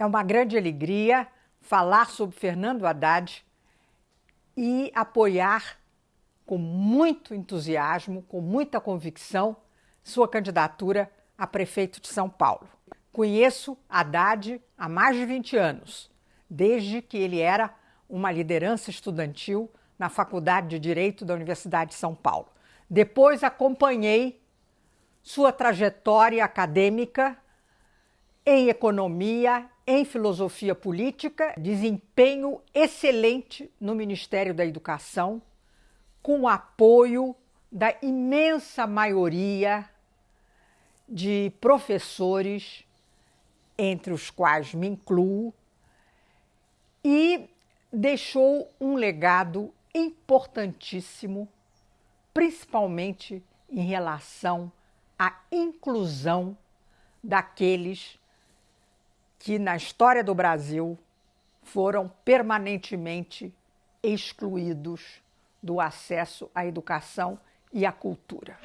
É uma grande alegria falar sobre Fernando Haddad e apoiar com muito entusiasmo, com muita convicção, sua candidatura a prefeito de São Paulo. Conheço Haddad há mais de 20 anos, desde que ele era uma liderança estudantil na Faculdade de Direito da Universidade de São Paulo. Depois acompanhei sua trajetória acadêmica em economia, em filosofia política, desempenho excelente no Ministério da Educação, com o apoio da imensa maioria de professores, entre os quais me incluo, e deixou um legado importantíssimo, principalmente em relação à inclusão daqueles que na história do Brasil foram permanentemente excluídos do acesso à educação e à cultura.